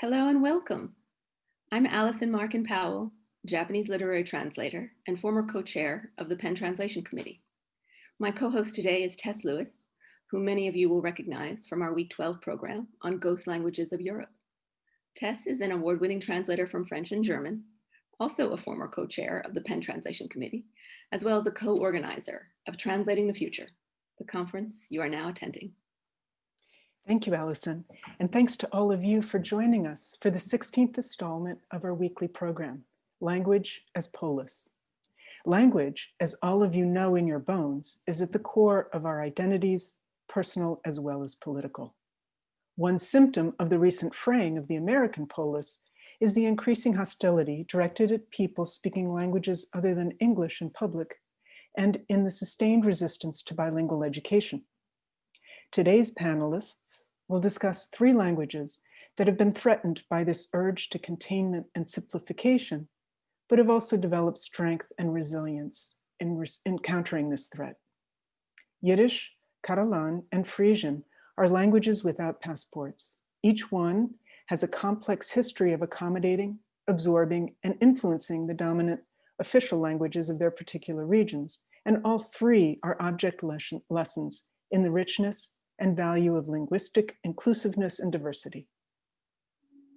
Hello and welcome. I'm Allison Markin Powell, Japanese literary translator and former co-chair of the PEN Translation Committee. My co-host today is Tess Lewis, who many of you will recognize from our Week 12 program on Ghost Languages of Europe. Tess is an award-winning translator from French and German, also a former co-chair of the PEN Translation Committee, as well as a co-organizer of Translating the Future, the conference you are now attending. Thank you, Allison. And thanks to all of you for joining us for the 16th installment of our weekly program, Language as Polis. Language, as all of you know in your bones, is at the core of our identities, personal as well as political. One symptom of the recent fraying of the American polis is the increasing hostility directed at people speaking languages other than English in public and in the sustained resistance to bilingual education. Today's panelists will discuss three languages that have been threatened by this urge to containment and simplification, but have also developed strength and resilience in, in countering this threat. Yiddish, Catalan, and Frisian are languages without passports. Each one has a complex history of accommodating, absorbing, and influencing the dominant official languages of their particular regions. And all three are object lessons in the richness and value of linguistic inclusiveness and diversity.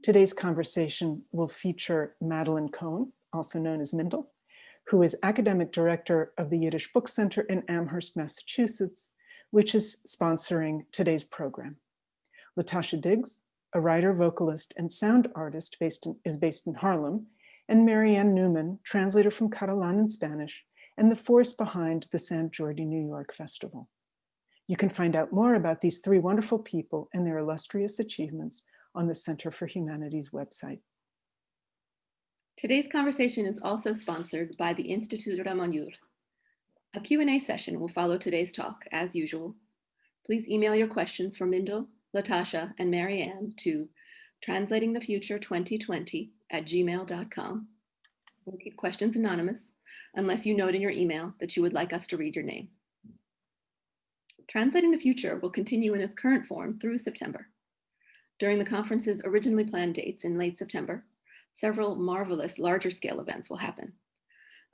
Today's conversation will feature Madeleine Cohen, also known as Mindel, who is academic director of the Yiddish Book Center in Amherst, Massachusetts, which is sponsoring today's program. Latasha Diggs, a writer, vocalist, and sound artist based in, is based in Harlem, and Mary Ann Newman, translator from Catalan and Spanish, and the force behind the San Jordi New York Festival. You can find out more about these three wonderful people and their illustrious achievements on the Center for Humanities website. Today's conversation is also sponsored by the Institut Ramon Llull. A Q&A session will follow today's talk, as usual. Please email your questions for Mindel, Latasha, and Mary Ann to translatingthefuture2020 at gmail.com. We'll keep questions anonymous unless you note in your email that you would like us to read your name. Translating the Future will continue in its current form through September. During the conference's originally planned dates in late September, several marvelous larger scale events will happen.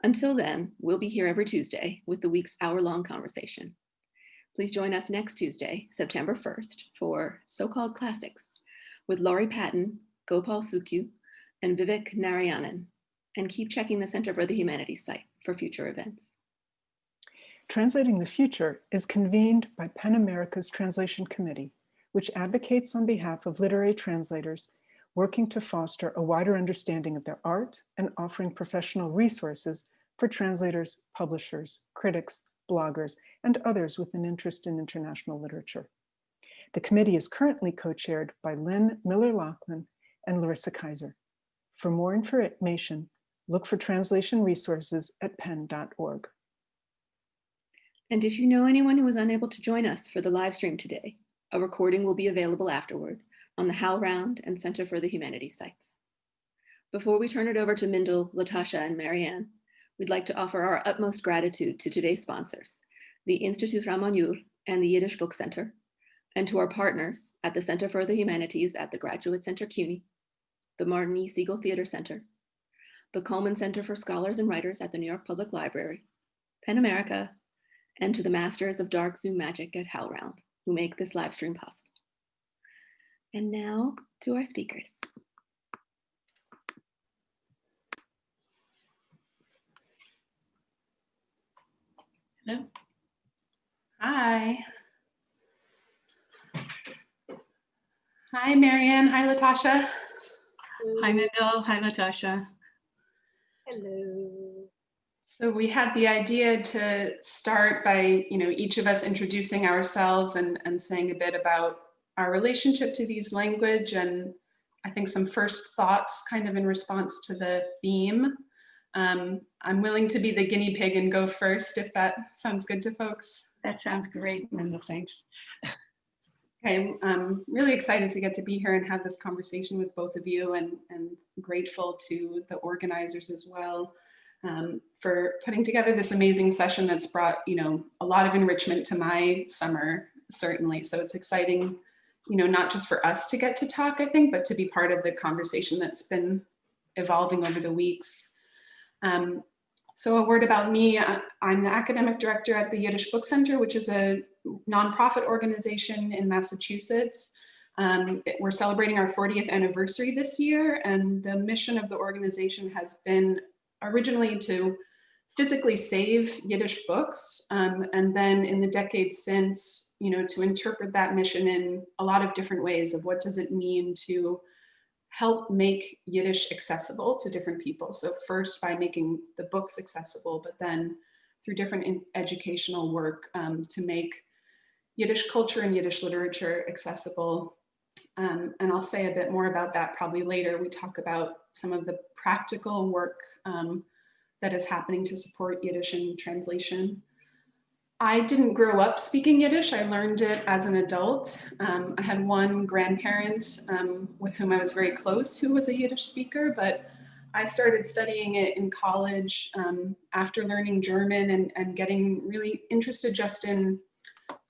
Until then, we'll be here every Tuesday with the week's hour-long conversation. Please join us next Tuesday, September 1st, for So-Called Classics with Laurie Patton, Gopal Sukhu, and Vivek Narayanan, and keep checking the Center for the Humanities site for future events. Translating the Future is convened by PEN America's Translation Committee, which advocates on behalf of literary translators working to foster a wider understanding of their art and offering professional resources for translators, publishers, critics, bloggers, and others with an interest in international literature. The committee is currently co-chaired by Lynn Miller-Lachmann and Larissa Kyzer. For more information, look for translation resources at pen.org. And if you know anyone who was unable to join us for the live stream today, a recording will be available afterward on the HowlRound and Center for the Humanities sites. Before we turn it over to Mindel, Latasha, and Mary Ann, we'd like to offer our utmost gratitude to today's sponsors, the Institut Ramon and the Yiddish Book Center, and to our partners at the Center for the Humanities at the Graduate Center CUNY, the Martin E. Segal Theater Center, the Cullman Center for Scholars and Writers at the New York Public Library, PEN America, and to the masters of dark Zoom magic at HowlRound who make this live stream possible. And now to our speakers. Hello. Hi. Hi, Mary Ann. Hi, Latasha. Hi, Mindel. Hi, Latasha. Hello. So we had the idea to start by, you know, each of us introducing ourselves and, and saying a bit about our relationship to these language and I think some first thoughts kind of in response to the theme. Um, I'm willing to be the guinea pig and go first if that sounds good to folks. That sounds great, Mindel, thanks. Okay, I'm really excited to get to be here and have this conversation with both of you and, and grateful to the organizers as well um, for putting together this amazing session that's brought, you know, a lot of enrichment to my summer, certainly. So it's exciting you know, not just for us to get to talk, I think, but to be part of the conversation that's been evolving over the weeks. Um, so a word about me, I'm the academic director at the Yiddish Book Center, which is a nonprofit organization in Massachusetts. Um, we're celebrating our 40th anniversary this year, and the mission of the organization has been originally to physically save Yiddish books, um, and then in the decades since, you know, to interpret that mission in a lot of different ways of what does it mean to help make Yiddish accessible to different people. So first by making the books accessible, but then through different educational work um, to make Yiddish culture and Yiddish literature accessible. Um, and I'll say a bit more about that probably later. We talk about some of the practical work um, that is happening to support Yiddish translation. I didn't grow up speaking Yiddish. I learned it as an adult. Um, I had one grandparent um, with whom I was very close who was a Yiddish speaker, but I started studying it in college um, after learning German and, and getting really interested just in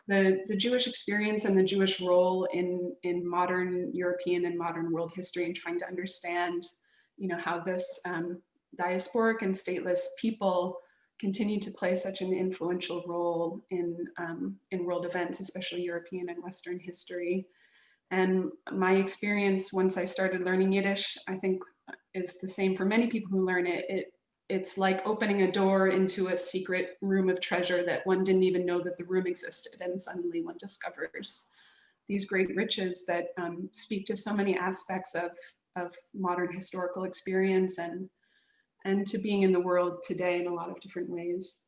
the, the Jewish experience and the Jewish role in, in modern European and modern world history and trying to understand, you know, how this um, diasporic and stateless people continue to play such an influential role in, um, in world events, especially European and Western history. And my experience once I started learning Yiddish, I think is the same for many people who learn it. it it's like opening a door into a secret room of treasure that one didn't even know that the room existed. And suddenly one discovers these great riches that um, speak to so many aspects of, of modern historical experience and, and to being in the world today in a lot of different ways.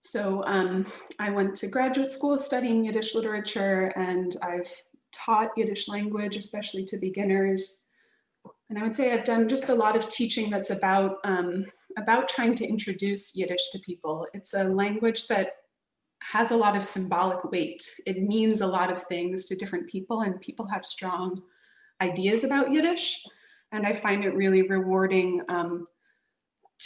So um, I went to graduate school studying Yiddish literature and I've taught Yiddish language, especially to beginners. And I would say I've done just a lot of teaching that's about, um, about trying to introduce Yiddish to people. It's a language that has a lot of symbolic weight. It means a lot of things to different people and people have strong ideas about Yiddish. And I find it really rewarding um,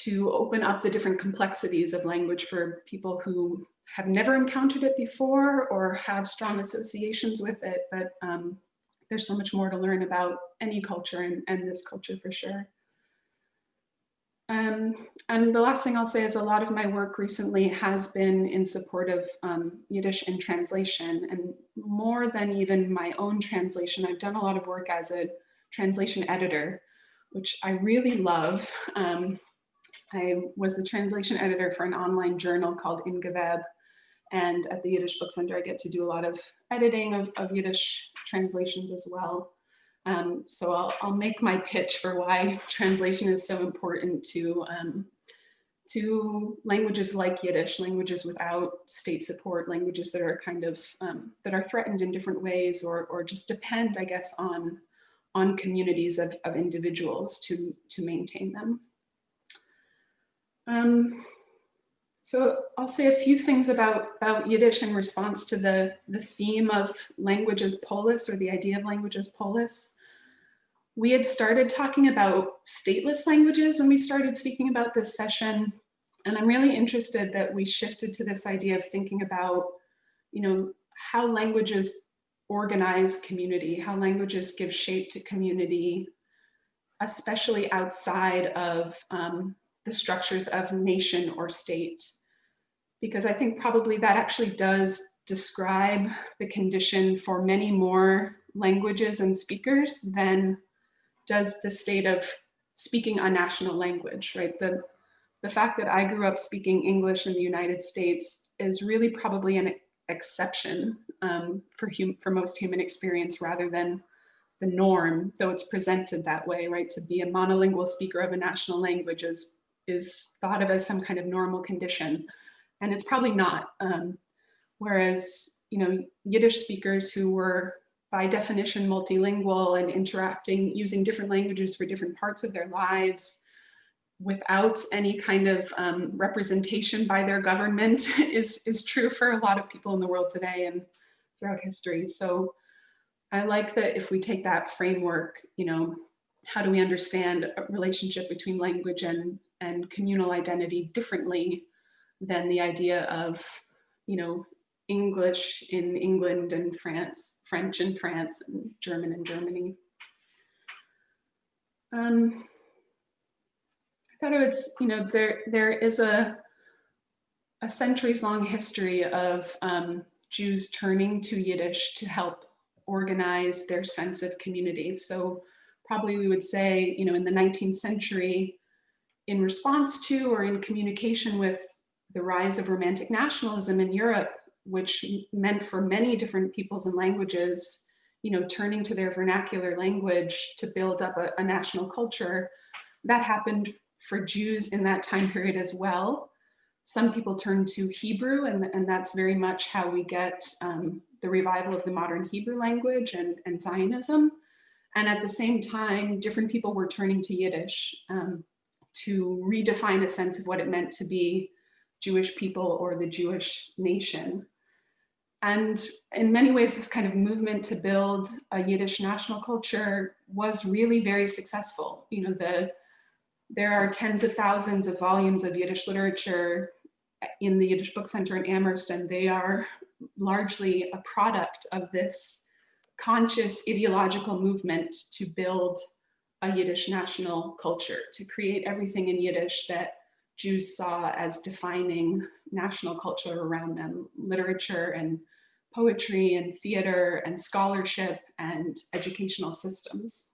to open up the different complexities of language for people who have never encountered it before or have strong associations with it, but um, there's so much more to learn about any culture and, and this culture for sure. Um, and the last thing I'll say is a lot of my work recently has been in support of um, Yiddish in translation and more than even my own translation, I've done a lot of work as a translation editor, which I really love. Um, I was the translation editor for an online journal called In geveb and at the Yiddish Book Center, I get to do a lot of editing of, of Yiddish translations as well. Um, so I'll, I'll make my pitch for why translation is so important to, um, to languages like Yiddish, languages without state support, languages that are kind of, um, that are threatened in different ways or, or just depend, I guess, on, on communities of, of individuals to, to maintain them. Um, so I'll say a few things about, about Yiddish in response to the, the theme of language as polis or the idea of language as polis. We had started talking about stateless languages when we started speaking about this session. And I'm really interested that we shifted to this idea of thinking about, you know, how languages organize community, how languages give shape to community, especially outside of um, the structures of nation or state. Because I think probably that actually does describe the condition for many more languages and speakers than does the state of speaking a national language, right? The, the fact that I grew up speaking English in the United States is really probably an exception um, for, hum for most human experience rather than the norm, though it's presented that way, right? To be a monolingual speaker of a national language is is thought of as some kind of normal condition. And it's probably not. Um, whereas, you know, Yiddish speakers who were by definition multilingual and interacting using different languages for different parts of their lives without any kind of um, representation by their government is, is true for a lot of people in the world today and throughout history. So I like that if we take that framework, you know, how do we understand a relationship between language and and communal identity differently than the idea of, you know, English in England and France, French in France, and German in Germany. Um, I thought it was, you know, there there is a a centuries long history of um, Jews turning to Yiddish to help organize their sense of community. So probably we would say, you know, in the 19th century, in response to or in communication with the rise of romantic nationalism in Europe, which meant for many different peoples and languages, you know, turning to their vernacular language to build up a, a national culture, that happened for Jews in that time period as well. Some people turn to Hebrew, and, and that's very much how we get um, the revival of the modern Hebrew language and, and Zionism. And at the same time, different people were turning to Yiddish um, to redefine a sense of what it meant to be Jewish people or the Jewish nation. And in many ways, this kind of movement to build a Yiddish national culture was really very successful. You know, the there are tens of thousands of volumes of Yiddish literature in the Yiddish Book Center in Amherst, and they are largely a product of this conscious ideological movement to build a Yiddish national culture, to create everything in Yiddish that Jews saw as defining national culture around them, literature and poetry and theater and scholarship and educational systems.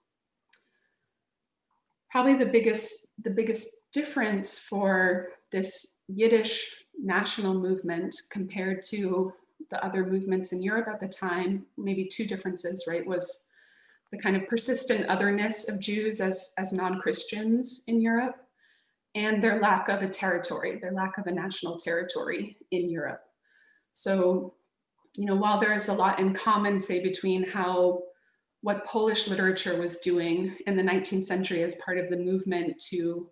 Probably the biggest, the biggest difference for this Yiddish national movement compared to the other movements in Europe at the time, maybe two differences, right, was the kind of persistent otherness of Jews as, as non-Christians in Europe and their lack of a territory, their lack of a national territory in Europe. So, you know, while there is a lot in common, say, between how what Polish literature was doing in the 19th century as part of the movement to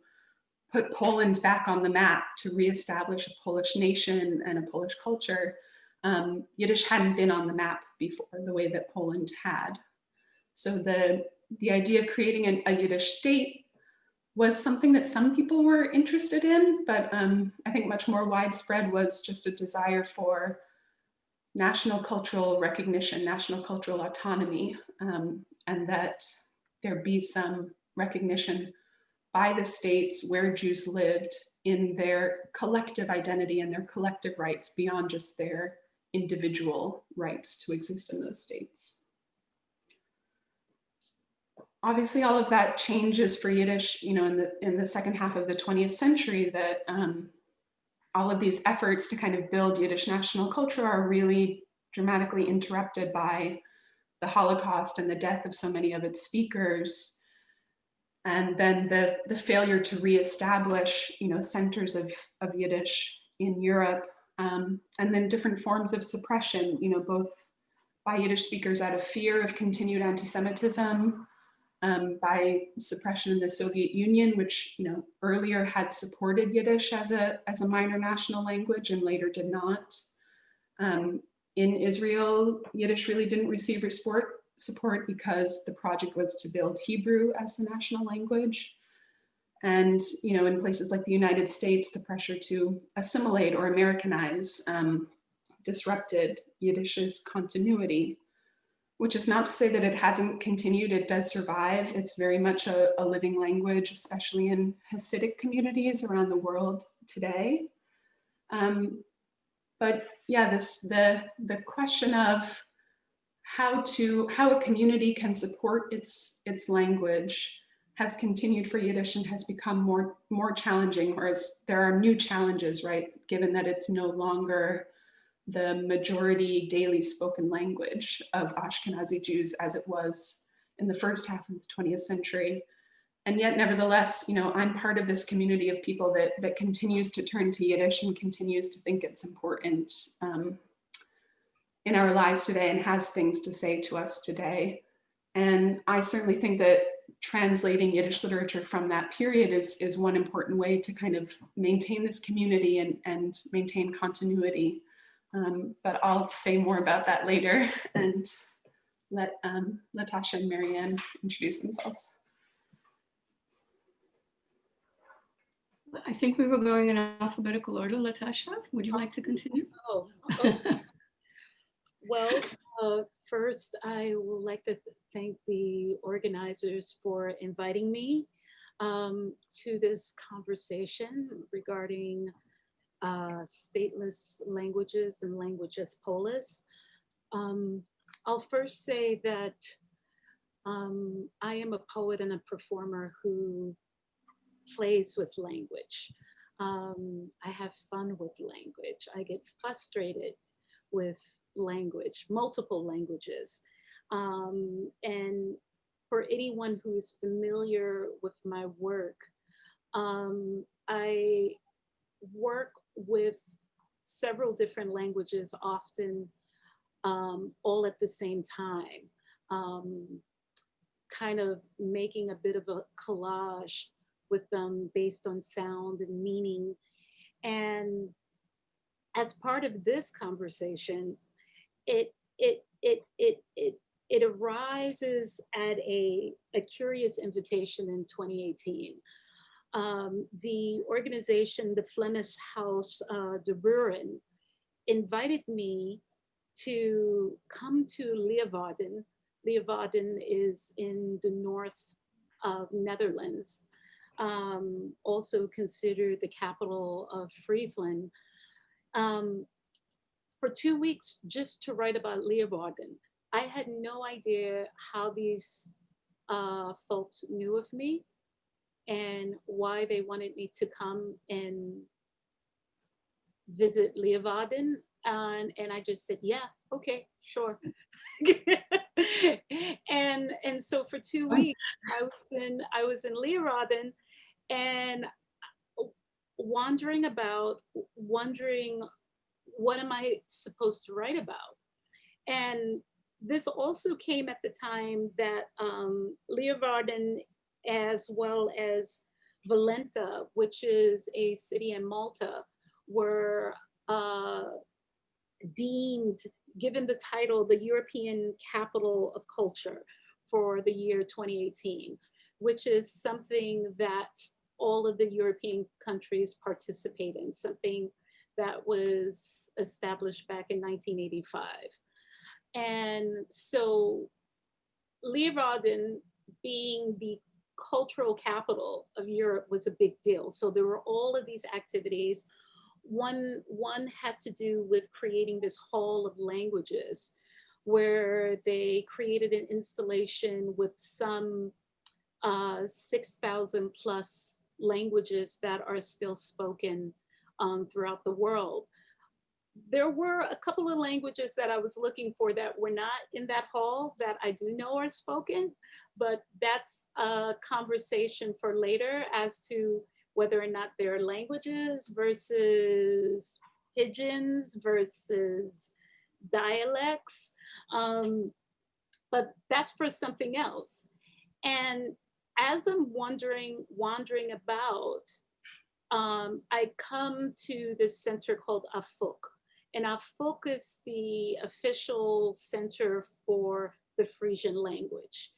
put Poland back on the map, to reestablish a Polish nation and a Polish culture, um, Yiddish hadn't been on the map before the way that Poland had. So the, the idea of creating an, a Yiddish state was something that some people were interested in, but um, I think much more widespread was just a desire for national cultural recognition, national cultural autonomy, um, and that there be some recognition by the states where Jews lived in their collective identity and their collective rights beyond just their individual rights to exist in those states. Obviously, all of that changes for Yiddish, you know, in the in the second half of the 20th century. That um, all of these efforts to kind of build Yiddish national culture are really dramatically interrupted by the Holocaust and the death of so many of its speakers, and then the the failure to reestablish, you know, centers of of Yiddish in Europe um, and then different forms of suppression, you know, both by Yiddish speakers out of fear of continued anti-Semitism, um, by suppression in the Soviet Union, which, you know, earlier had supported Yiddish as a, as a minor national language and later did not. Um, in Israel, Yiddish really didn't receive support, support because the project was to build Hebrew as the national language. And, you know, in places like the United States, the pressure to assimilate or Americanize um, disrupted Yiddish's continuity, which is not to say that it hasn't continued, it does survive. It's very much a, a living language, especially in Hasidic communities around the world today. Um, but yeah, this the the question of how to how a community can support its its language has continued for Yiddish and has become more, more challenging, whereas there are new challenges, right? Given that it's no longer the majority daily spoken language of Ashkenazi Jews as it was in the first half of the 20th century. And yet, nevertheless, you know, I'm part of this community of people that, that continues to turn to Yiddish and continues to think it's important um, in our lives today and has things to say to us today. And I certainly think that translating Yiddish literature from that period is, is one important way to kind of maintain this community and, and maintain continuity. Um, but I'll say more about that later and let um, Latasha and Mary Ann introduce themselves. I think we were going in alphabetical order. Latasha, would you like to continue? Oh, oh. Well, uh, first, I would like to thank the organizers for inviting me um, to this conversation regarding uh, stateless languages and languages polis. Um, I'll first say that um, I am a poet and a performer who plays with language. Um, I have fun with language. I get frustrated with language, multiple languages. Um, and for anyone who is familiar with my work, um, I work with several different languages, often um, all at the same time, um, kind of making a bit of a collage with them based on sound and meaning. And as part of this conversation, it it it it it it arises at a, a curious invitation in 2018. Um, the organization, the Flemish House uh, de Buren, invited me to come to Leeuwarden. Leeuwarden is in the north of Netherlands, um, also considered the capital of Friesland, um, for two weeks just to write about Leeuwarden. I had no idea how these uh, folks knew of me and why they wanted me to come and visit Leeuwarden. And, and I just said, yeah, okay, sure. and and so for two weeks I was in I was in Leeuwarden and wandering about, wondering what am I supposed to write about? And this also came at the time that um, Leeuwarden, as well as Valletta, which is a city in Malta, were uh, deemed, given the title, the European Capital of Culture for the year 2018, which is something that all of the European countries participate in, something that was established back in 1985. And so Leeuwarden being the cultural capital of Europe was a big deal. So there were all of these activities. One, one had to do with creating this hall of languages where they created an installation with some uh, 6,000 plus languages that are still spoken um, throughout the world. There were a couple of languages that I was looking for that were not in that hall that I do know are spoken, but that's a conversation for later as to whether or not they're languages versus pidgins versus dialects. Um, but that's for something else. And as I'm wondering, wandering about, um, I come to this center called Afuk. And Afuk focus the official center for the Frisian language.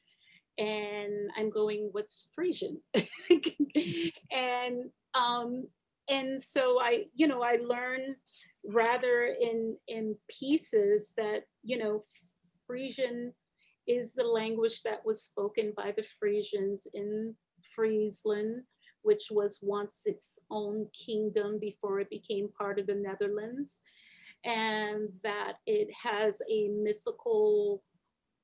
And I'm going, what's Frisian? and um, and so I, you know, I learn rather in in pieces that, you know, Frisian is the language that was spoken by the Frisians in Friesland, which was once its own kingdom before it became part of the Netherlands, and that it has a mythical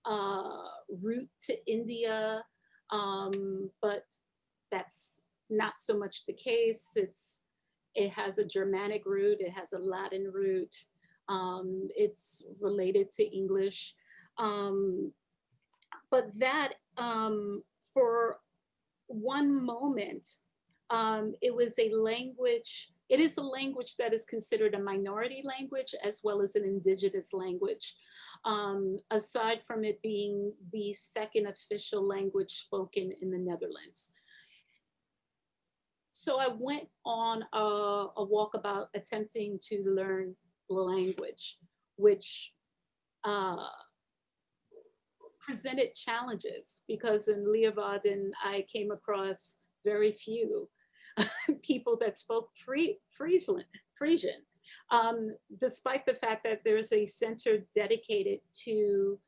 uh, route to India, um, but that's not so much the case. It's it has a Germanic root, it has a Latin root, um, it's related to English. Um, but that um, for one moment, um, it was a language, it is a language that is considered a minority language as well as an indigenous language, um, aside from it being the second official language spoken in the Netherlands. So I went on a, a walkabout attempting to learn the language, which uh, presented challenges because in Leeuwarden, I came across very few people that spoke free, Friesland, Frisian. Um, despite the fact that there's a center dedicated to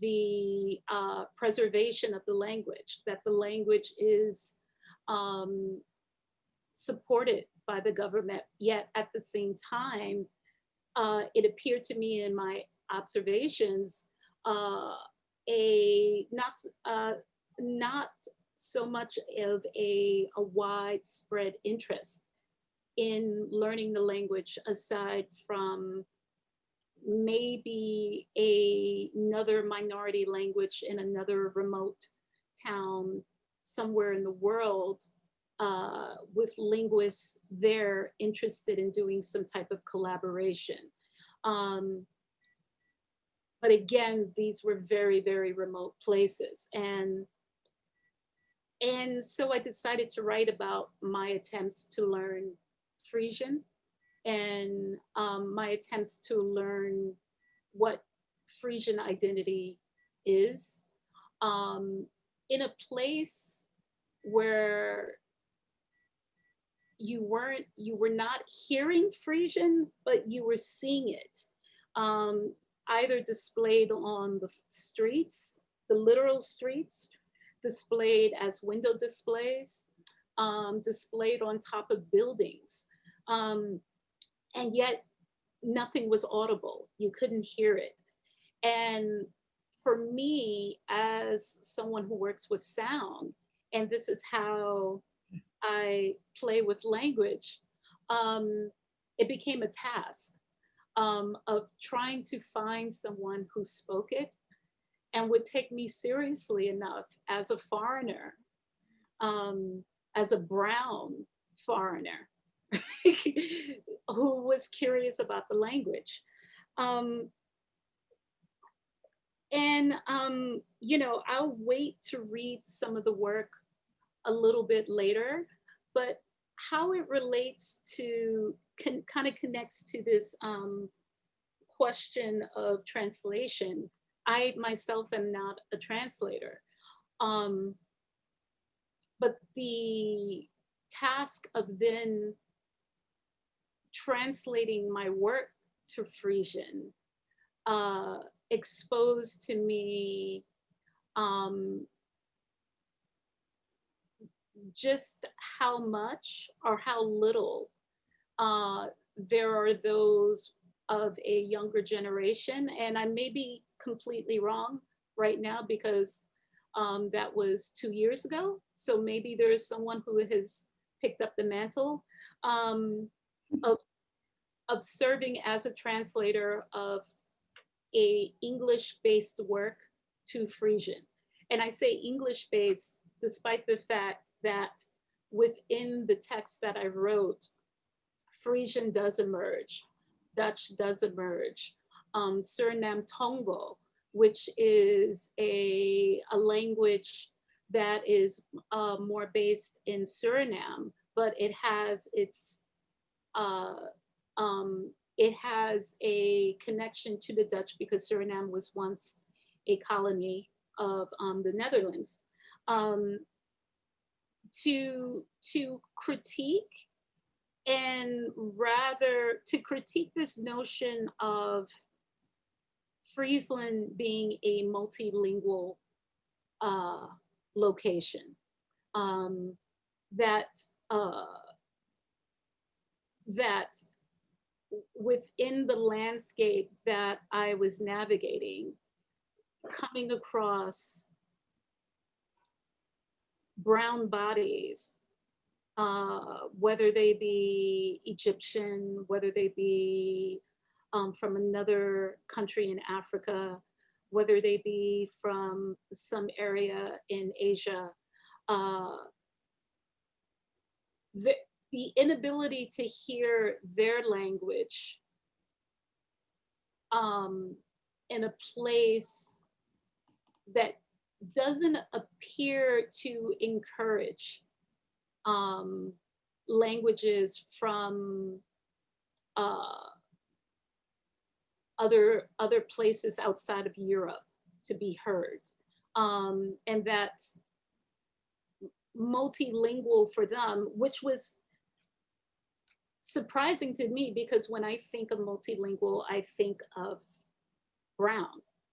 the uh, preservation of the language, that the language is um, supported by the government, yet at the same time, uh, it appeared to me in my observations uh, a not uh, not so much of a, a widespread interest in learning the language aside from maybe a, another minority language in another remote town somewhere in the world uh, with linguists there interested in doing some type of collaboration. Um, but again, these were very, very remote places. And, and so I decided to write about my attempts to learn Frisian and um, my attempts to learn what Frisian identity is um, in a place where you weren't, you were not hearing Frisian, but you were seeing it. Um, either displayed on the streets, the literal streets, displayed as window displays, um, displayed on top of buildings. Um, and yet nothing was audible. You couldn't hear it. And for me, as someone who works with sound, and this is how I play with language, um, it became a task um, of trying to find someone who spoke it and would take me seriously enough as a foreigner, um, as a brown foreigner who was curious about the language. Um, and, um, you know, I'll wait to read some of the work a little bit later, but how it relates to, can, kind of connects to this um, question of translation. I myself am not a translator. Um, but the task of then translating my work to Frisian uh, exposed to me um, just how much or how little uh, there are those of a younger generation. And I may be completely wrong right now because um, that was two years ago. So maybe there's someone who has picked up the mantle um, of, of serving as a translator of a English-based work to Frisian. And I say English-based despite the fact that within the text that I wrote, Frisian does emerge, Dutch does emerge, um, Suriname Tongo, which is a, a language that is uh, more based in Suriname, but it has its, uh, um, it has a connection to the Dutch because Suriname was once a colony of um, the Netherlands. Um, to, to critique and rather to critique this notion of Friesland being a multilingual uh, location um, that uh, that within the landscape that I was navigating, coming across brown bodies, uh, whether they be Egyptian, whether they be um, from another country in Africa, whether they be from some area in Asia, uh, the, the inability to hear their language um, in a place that doesn't appear to encourage um, languages from uh, other, other places outside of Europe to be heard. Um, and that multilingual for them, which was surprising to me because when I think of multilingual, I think of brown.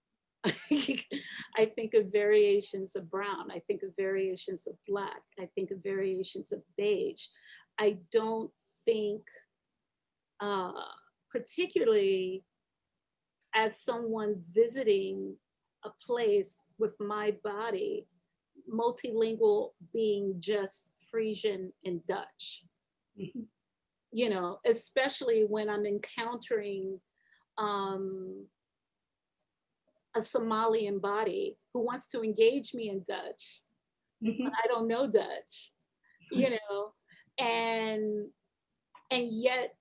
I think of variations of brown. I think of variations of black. I think of variations of beige. I don't think, uh, particularly as someone visiting a place with my body, multilingual being just Frisian and Dutch. Mhm. You know, especially when I'm encountering um, a Somalian body who wants to engage me in Dutch, Mhm. but I don't know Dutch, you know, and and yet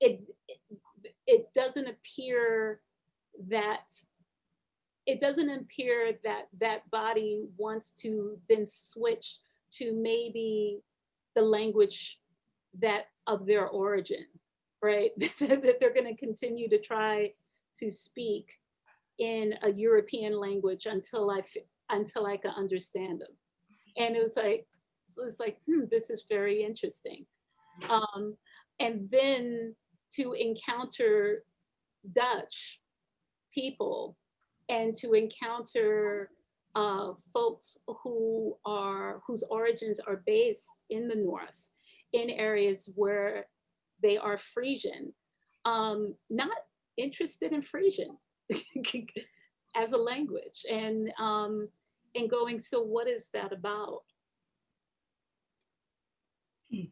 it it, it doesn't appear that it doesn't appear that that body wants to then switch to maybe the language that of their origin, right? that they're going to continue to try to speak in a European language until I until I can understand them. And it was like, so it's like, hmm, this is very interesting. Um, and then to encounter Dutch people and to encounter uh, folks who are whose origins are based in the north, in areas where they are Frisian, um, not interested in Frisian as a language, and um, and going. So what is that about? Hmm.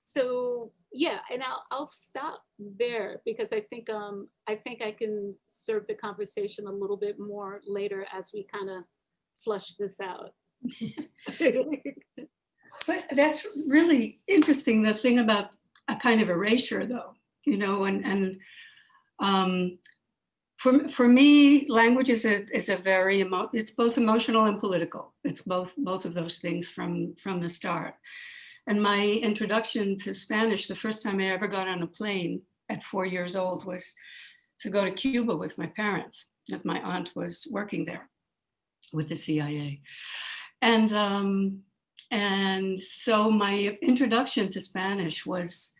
So yeah, and I'll I'll stop there because I think um I think I can serve the conversation a little bit more later as we kind of flush this out. But that's really interesting, the thing about a kind of erasure though, you know, and, and um, for, for me, language is a, is a very, emo it's both emotional and political. It's both, both of those things from, from the start. And my introduction to Spanish, the first time I ever got on a plane at four years old was to go to Cuba with my parents, as my aunt was working there with the CIA. And, um, and so my introduction to Spanish was,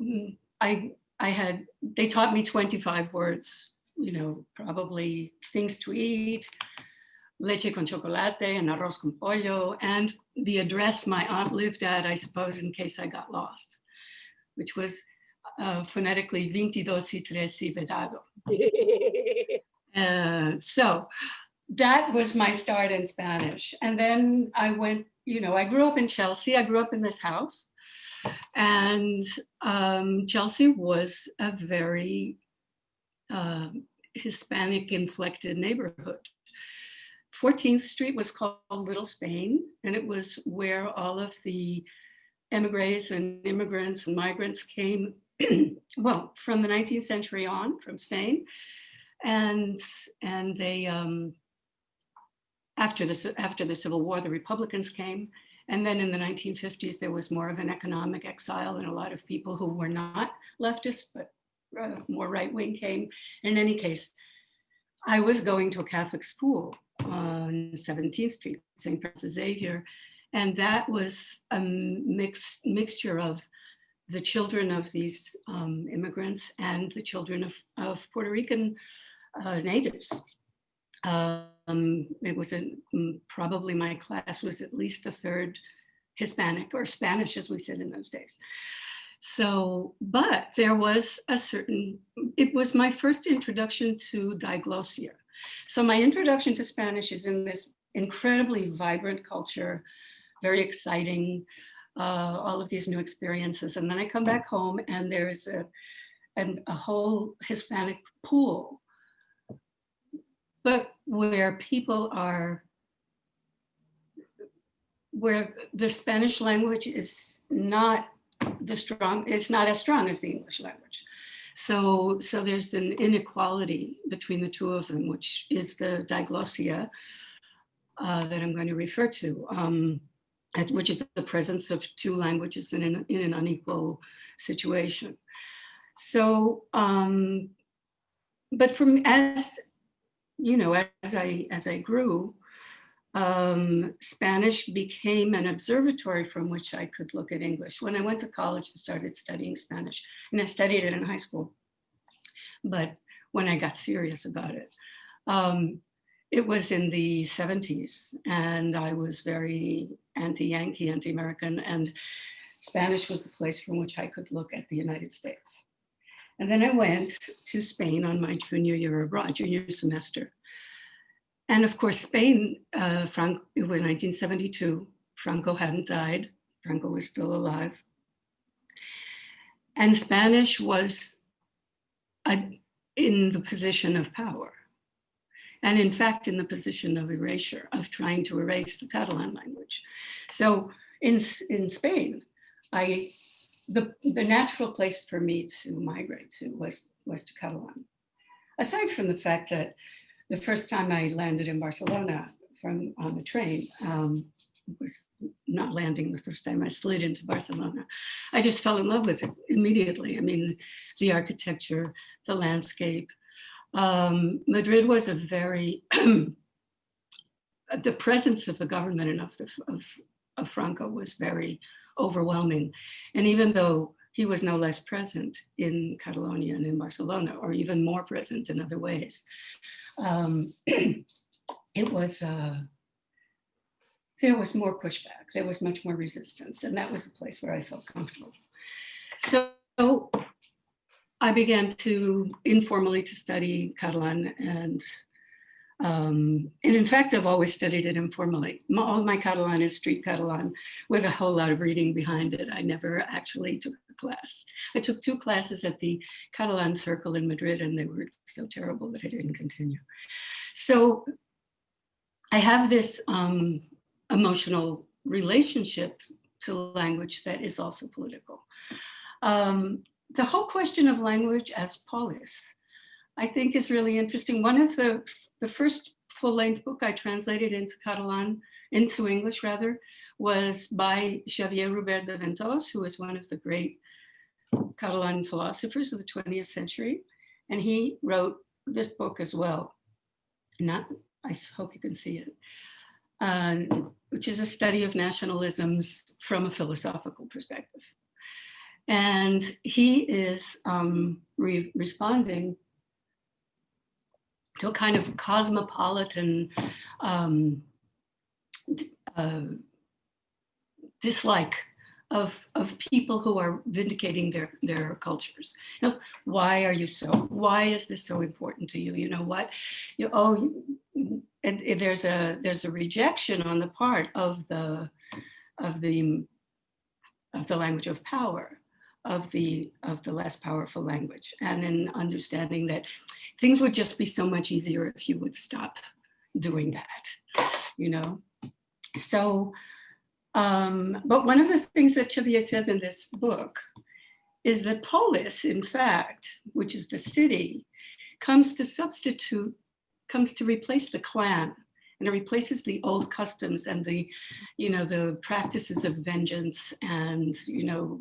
mm, I, I had, they taught me 25 words, you know, probably things to eat, leche con chocolate and arroz con pollo, and the address my aunt lived at, I suppose, in case I got lost, which was uh, phonetically 22 y 3 Vedado. Uh, so that was my start in Spanish. And then I went, you know, I grew up in Chelsea. I grew up in this house. And um, Chelsea was a very uh, Hispanic inflected neighborhood. 14th Street was called Little Spain, and it was where all of the emigres and immigrants and migrants came, well, from the 19th century on, from Spain. And, and they, um, after the, after the Civil War, the Republicans came. And then in the 1950s, there was more of an economic exile and a lot of people who were not leftists, but more right wing came. In any case, I was going to a Catholic school on 17th Street, St. Francis Xavier. And that was a mix, mixture of the children of these um, immigrants and the children of, of Puerto Rican uh, natives. Um, it was a, probably my class was at least a third Hispanic or Spanish as we said in those days. So, but there was a certain, it was my first introduction to diglossia. So my introduction to Spanish is in this incredibly vibrant culture, very exciting, uh, all of these new experiences. And then I come back home and there's a, an, a whole Hispanic pool, but where people are, where the Spanish language is not the strong, it's not as strong as the English language. So, so there's an inequality between the two of them, which is the diglossia uh, that I'm going to refer to, um, which is the presence of two languages in an, in an unequal situation. So, um, but from as, you know, as I, as I grew, um, Spanish became an observatory from which I could look at English. When I went to college, I started studying Spanish and I studied it in high school. But when I got serious about it, um, it was in the 70s and I was very anti-Yankee, anti-American and Spanish was the place from which I could look at the United States. And then I went to Spain on my junior year abroad, junior semester. And of course, Spain, uh, it was 1972. Franco hadn't died. Franco was still alive. And Spanish was a, in the position of power. And in fact, in the position of erasure, of trying to erase the Catalan language. So in, in Spain, I, the, the natural place for me to migrate to was, was to Catalan. Aside from the fact that the first time I landed in Barcelona from on the train, um, was not landing the first time I slid into Barcelona. I just fell in love with it immediately. I mean, the architecture, the landscape. Um, Madrid was a very, the presence of the government and of, the, of, of Franco was very overwhelming. And even though he was no less present in Catalonia and in Barcelona, or even more present in other ways, um, it was, uh, there was more pushback, there was much more resistance, and that was a place where I felt comfortable. So I began to informally to study Catalan and um, and in fact, I've always studied it informally. All my Catalan is street Catalan with a whole lot of reading behind it. I never actually took class. I took two classes at the Catalan Circle in Madrid and they were so terrible that I didn't continue. So I have this um, emotional relationship to language that is also political. Um, the whole question of language as polis, I think is really interesting. One of the, the first full-length book I translated into Catalan, into English rather, was by Xavier Rubert de Ventós, who is one of the great Catalan philosophers of the 20th century. And he wrote this book as well. Not, I hope you can see it, um, which is a study of nationalisms from a philosophical perspective. And he is um, re responding to a kind of cosmopolitan um, uh, dislike of, of people who are vindicating their, their cultures. Know, why are you so, why is this so important to you? You know what, you, oh, and, there's a, there's a rejection on the part of the, of the, of the language of power of the of the less powerful language and in understanding that things would just be so much easier if you would stop doing that, you know? So, um, but one of the things that Xavier says in this book is that polis, in fact, which is the city, comes to substitute, comes to replace the clan and it replaces the old customs and the, you know, the practices of vengeance and, you know,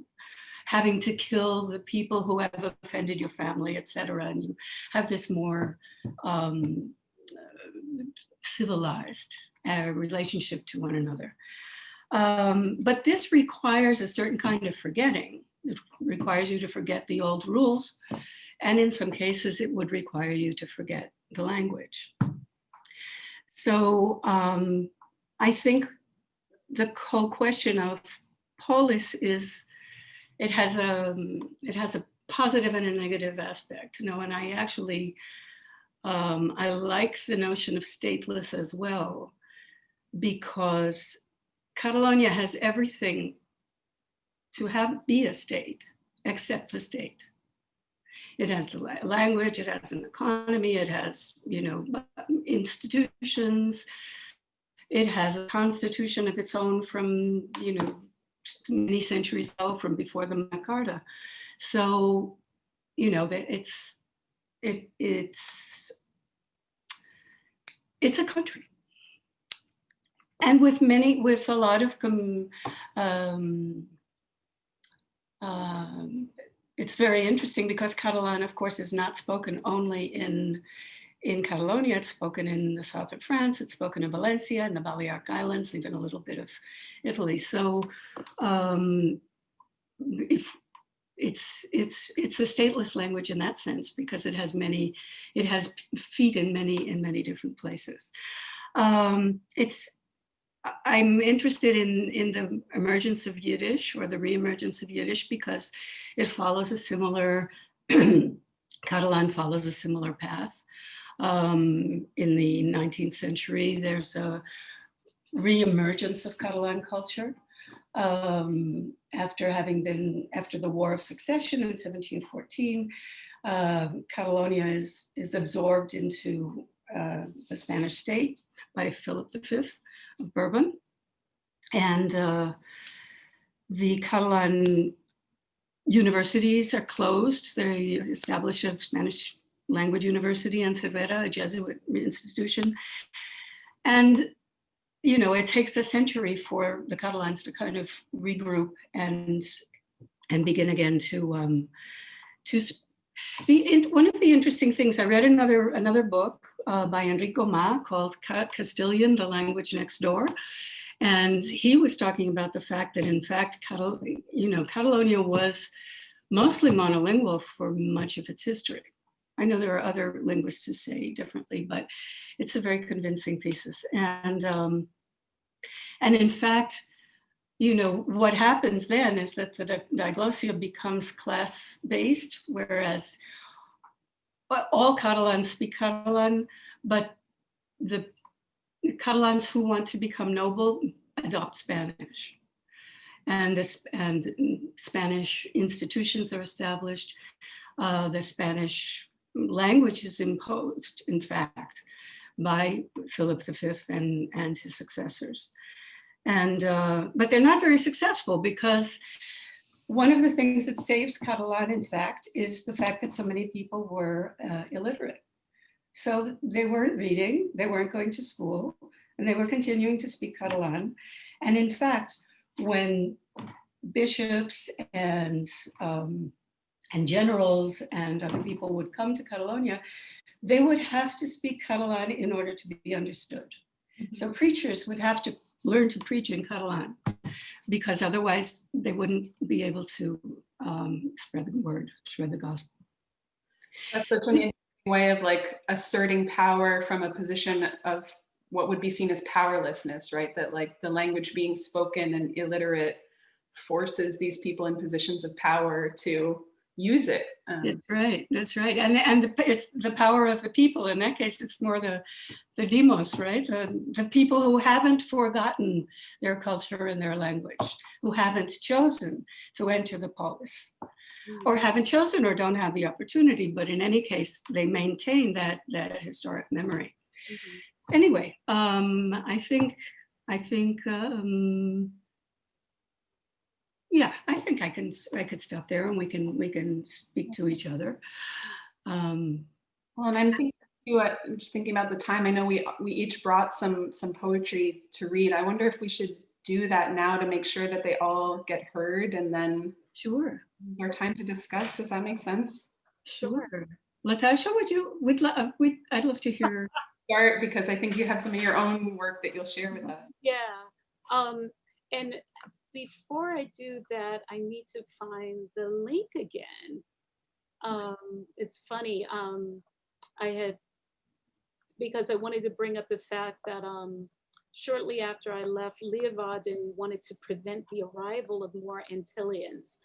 having to kill the people who have offended your family, etc. And you have this more um, civilized uh, relationship to one another. Um, but this requires a certain kind of forgetting. It requires you to forget the old rules. And in some cases, it would require you to forget the language. So um, I think the whole question of polis is it has a it has a positive and a negative aspect. You know, and I actually um, I like the notion of stateless as well, because Catalonia has everything to have be a state except the state. It has the language, it has an economy, it has, you know, institutions, it has a constitution of its own from, you know, many centuries ago from before the Magna Carta. So, you know, that it's, it, it's, it's a country. And with many, with a lot of, um, um, it's very interesting because Catalan, of course, is not spoken only in in Catalonia, it's spoken in the south of France, it's spoken in Valencia and the Balearic Islands, even a little bit of Italy. So um, if it's it's it's a stateless language in that sense because it has many it has feet in many in many different places. Um it's i'm interested in in the emergence of yiddish or the reemergence of yiddish because it follows a similar catalan follows a similar path. Um in the 19th century there's a reemergence of catalan culture um, after having been, after the War of Succession in 1714, uh, Catalonia is, is absorbed into uh, the Spanish state by Philip V of Bourbon. And uh, the Catalan universities are closed. They establish a Spanish language university in Cervera, a Jesuit institution. And you know, it takes a century for the Catalans to kind of regroup and and begin again to um, to the one of the interesting things I read another another book uh, by Enrico Ma called Castilian: The Language Next Door, and he was talking about the fact that in fact, Catal you know, Catalonia was mostly monolingual for much of its history. I know there are other linguists who say differently, but it's a very convincing thesis. And, um, and in fact, you know, what happens then is that the diglossia becomes class-based, whereas all Catalans speak Catalan, but the Catalans who want to become noble adopt Spanish. And, this, and Spanish institutions are established. Uh, the Spanish language is imposed, in fact, by Philip V and, and his successors. And, uh, but they're not very successful because one of the things that saves Catalan, in fact, is the fact that so many people were uh, illiterate. So they weren't reading, they weren't going to school, and they were continuing to speak Catalan. And in fact, when bishops and um, and generals and other people would come to Catalonia, they would have to speak Catalan in order to be understood. So preachers would have to learn to preach in Catalan because otherwise they wouldn't be able to um, spread the word, spread the gospel. That's such an interesting way of like asserting power from a position of what would be seen as powerlessness, right? That like the language being spoken and illiterate forces these people in positions of power to use it. Um, that's right. That's right. And and it's the power of the people. In that case, it's more the the demos, right? The, the people who haven't forgotten their culture and their language, who haven't chosen to enter the polis, or mm. haven't chosen or don't have the opportunity. But in any case, they maintain that that historic memory. Mm -hmm. Anyway, um, I think I think. Um, yeah, I think I can, I could stop there and we can, we can speak to each other. Um, well, and I'm thinking too, uh, just thinking about the time, I know we, we each brought some, some poetry to read. I wonder if we should do that now to make sure that they all get heard and then sure our time to discuss. Does that make sense? Sure. Latasha, would you, would love, we I'd love to hear. Start because I think you have some of your own work that you'll share with us. Yeah. Um, and before I do that, I need to find the link again. Um, it's funny, um, I had, because I wanted to bring up the fact that um, shortly after I left, Leeuwarden wanted to prevent the arrival of more Antillians,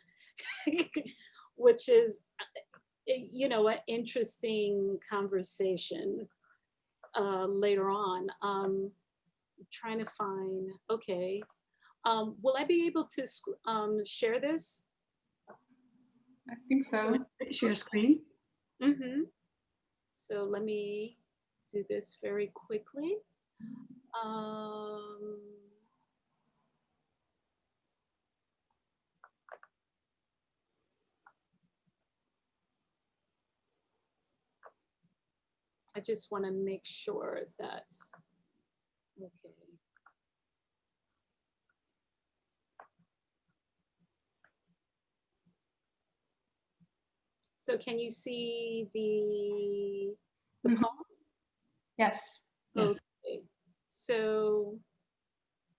which is, uh, you know, an interesting conversation uh, later on. Um, trying to find, okay, um, will I be able to um, share this? I think so. Share screen. Mm -hmm. So let me do this very quickly. Um, I just want to make sure that, okay. So can you see the, the mm -hmm. poem? Yes. Yes. Okay. So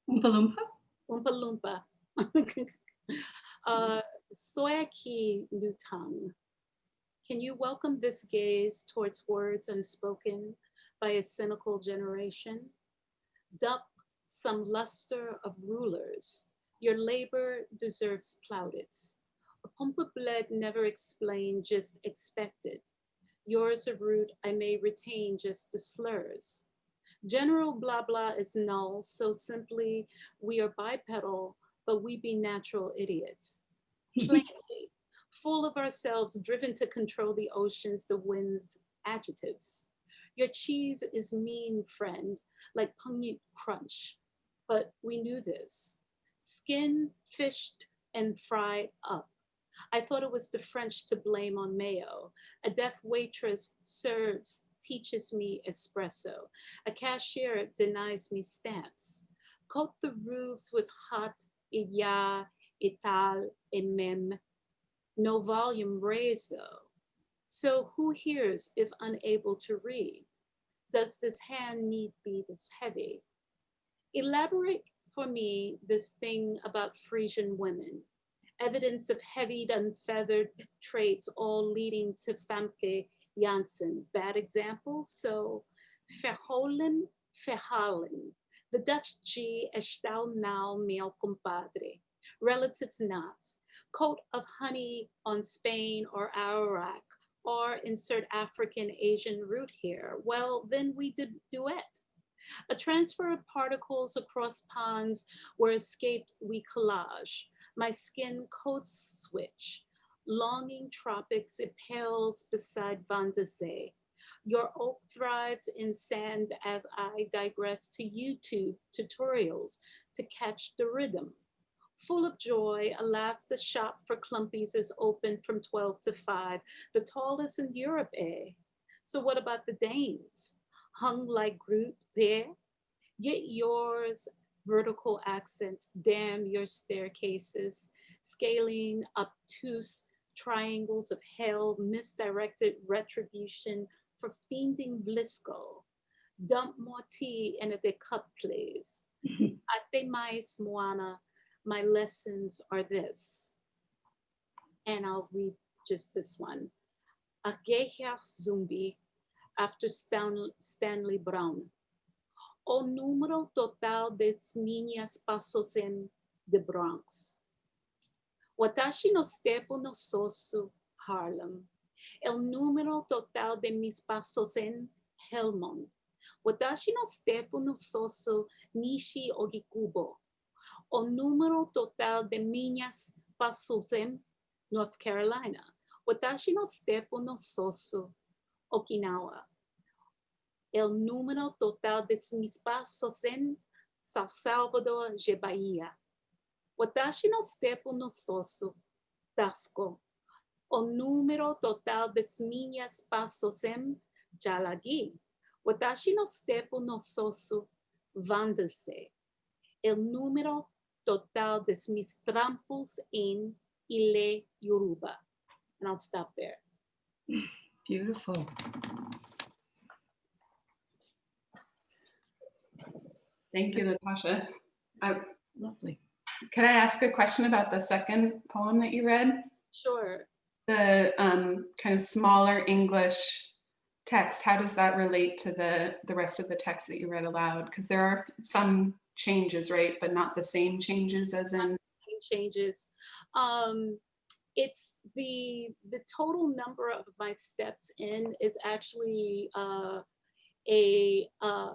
Oompa Loompa? Oompa Loompa. uh, Soyaki Nutang. Can you welcome this gaze towards words unspoken by a cynical generation? Duck some luster of rulers. Your labor deserves plaudits. A pump of blood never explained, just expected. Yours a root I may retain just the slurs. General blah blah is null, so simply we are bipedal, but we be natural idiots. Plainly, full of ourselves, driven to control the oceans, the winds, adjectives. Your cheese is mean, friend, like pungent crunch, but we knew this. Skin, fished, and fried up. I thought it was the French to blame on mayo. A deaf waitress serves, teaches me espresso. A cashier denies me stamps. Coat the roofs with hot iya, ital, emem. No volume raised though. So who hears if unable to read? Does this hand need be this heavy? Elaborate for me this thing about Frisian women evidence of heavied, unfeathered traits, all leading to Famke Janssen. Bad example, so verholen, verhalen. The Dutch G, estal now, meu compadre. Relatives not. Coat of honey on Spain or Iraq, or insert African Asian root here. Well, then we did duet. A transfer of particles across ponds where escaped we collage my skin coats switch. Longing tropics, it pales beside Vandase. Your oak thrives in sand as I digress to YouTube tutorials to catch the rhythm. Full of joy, alas, the shop for clumpies is open from 12 to 5, the tallest in Europe, eh? So what about the Danes? Hung like Groot there? Get yours vertical accents, damn your staircases, scaling obtuse triangles of hell, misdirected retribution for fiending Blisco. Dump more tea in a big cup, please. Ate mais moana, my lessons are this. And I'll read just this one. Ageja Zumbi, after Stan Stanley Brouwn o número total de minhas passos em the Bronx. Watashi no stepo no sosu Harlem. El número total de mis pasos en Helmond. Watashi no stepo no sosu Nishi Ogikubo. O número total de minhas pasos en North Carolina. Watashi no stepo no sosu Okinawa el número total de mis pasos en São Salvador de Bahia. Watashi no stepo no soso, Tasco. O número total de minhas pasos em Jalagi. Watashi no stepo no soso, Vandase. El número total de mis trampos en Ile Yoruba. And I'll stop there. Beautiful. Thank you, Natasha. I, Lovely. could I ask a question about the second poem that you read? Sure. The um, kind of smaller English text, how does that relate to the, the rest of the text that you read aloud? Because there are some changes, right? But not the same changes as in, Same changes. Um, it's the the total number of my steps in is actually uh, a, uh,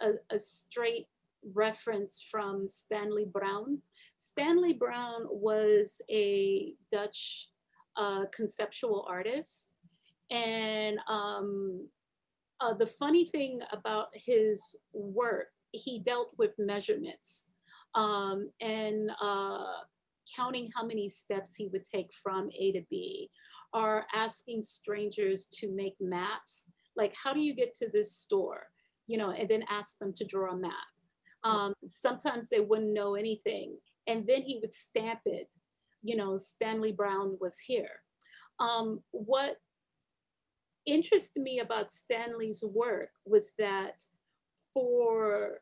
a a straight reference from Stanley Brouwn. Stanley Brouwn was a Dutch uh, conceptual artist, and um, uh, the funny thing about his work, he dealt with measurements um, and uh, counting how many steps he would take from A to B, or asking strangers to make maps. Like, how do you get to this store? You know, and then ask them to draw a map. Um, sometimes they wouldn't know anything. And then he would stamp it, you know, Stanley Brouwn was here. Um, what interested me about Stanley's work was that for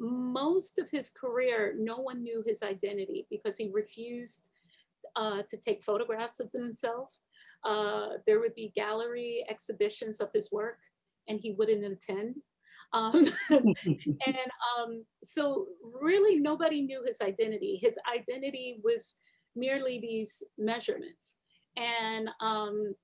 most of his career, no one knew his identity because he refused uh, to take photographs of himself. Uh, there would be gallery exhibitions of his work and he wouldn't attend. Um, and um, so really nobody knew his identity. His identity was merely these measurements. And, um,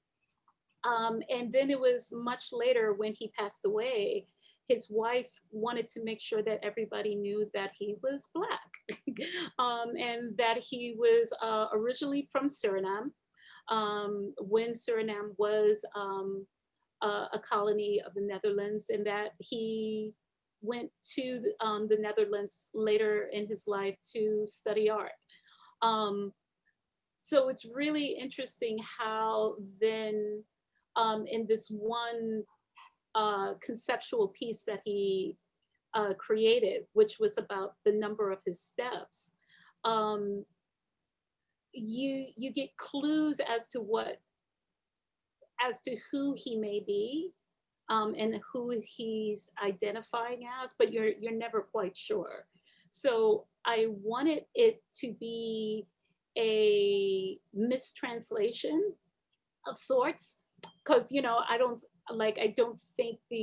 um, and then it was much later when he passed away, his wife wanted to make sure that everybody knew that he was Black um, and that he was uh, originally from Suriname um, when Suriname was um, a, a, colony of the Netherlands and that he went to um, the Netherlands later in his life to study art. Um, so it's really interesting how then um, in this one uh, conceptual piece that he uh, created, which was about the number of his steps, um, you you get clues as to what, as to who he may be, um, and who he's identifying as, but you're you're never quite sure. So I wanted it to be a mistranslation of sorts, because you know I don't like I don't think the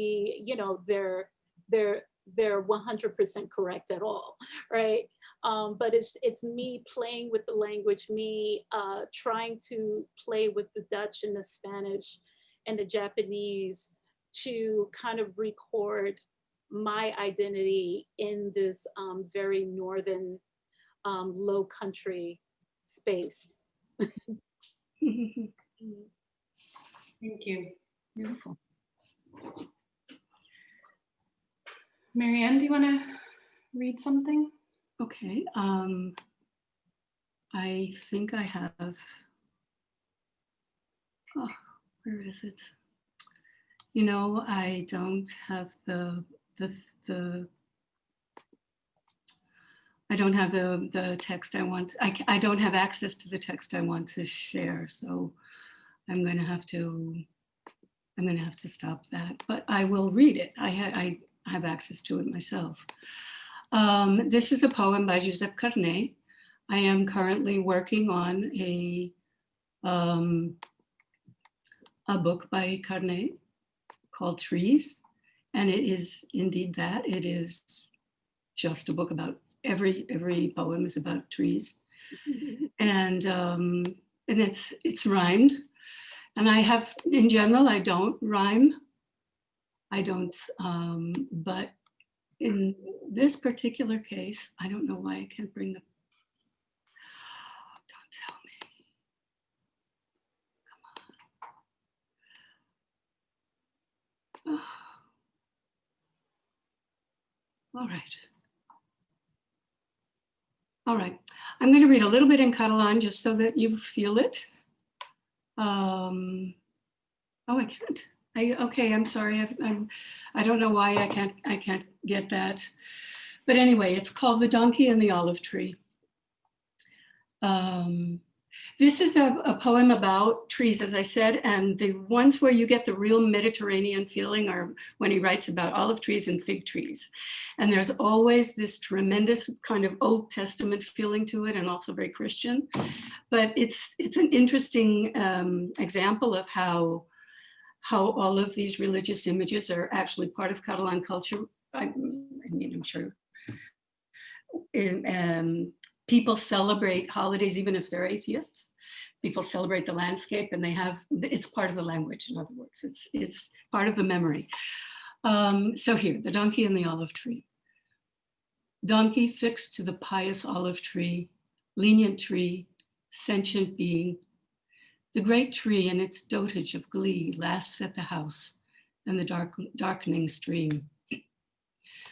you know they're they're they're 100% correct at all, right? Um, but it's it's me playing with the language, me uh, trying to play with the Dutch and the Spanish and the Japanese to kind of record my identity in this um, very northern um, low country space. Thank you. Beautiful. Marianne, do you want to read something? Okay. Um, I think I have. Oh, where is it? You know, I don't have the the the. I don't have the the text I want. I I don't have access to the text I want to share, so I'm going to have to. I'm going to have to stop that, but I will read it. I, ha I have access to it myself. Um, this is a poem by Josep Carner. I am currently working on a, um, a book by Carner called Trees. And it is indeed that. It is just a book about every every poem is about trees. and um, and it's it's rhymed. And I have, in general, I don't rhyme. I don't, um, but in this particular case, I don't know why I can't bring the, don't tell me. Come on. Oh. All right. All right, I'm going to read a little bit in Catalan just so that you feel it. Um, oh, I can't. I, okay, I'm sorry. I, I'm, I don't know why I can't, I can't get that. But anyway, it's called The Donkey and the Olive Tree. Um, this is a, a, poem about trees, as I said, and the ones where you get the real Mediterranean feeling are when he writes about olive trees and fig trees. And there's always this tremendous kind of Old Testament feeling to it and also very Christian. But it's, it's an interesting um, example of how how all of these religious images are actually part of Catalan culture. I, I mean, I'm sure um, people celebrate holidays, even if they're atheists. People celebrate the landscape and they have, it's part of the language, in other words, it's, it's part of the memory. Um, so here, the donkey and the olive tree. Donkey fixed to the pious olive tree, lenient tree, sentient being, the great tree in its dotage of glee laughs at the house and the dark, darkening stream.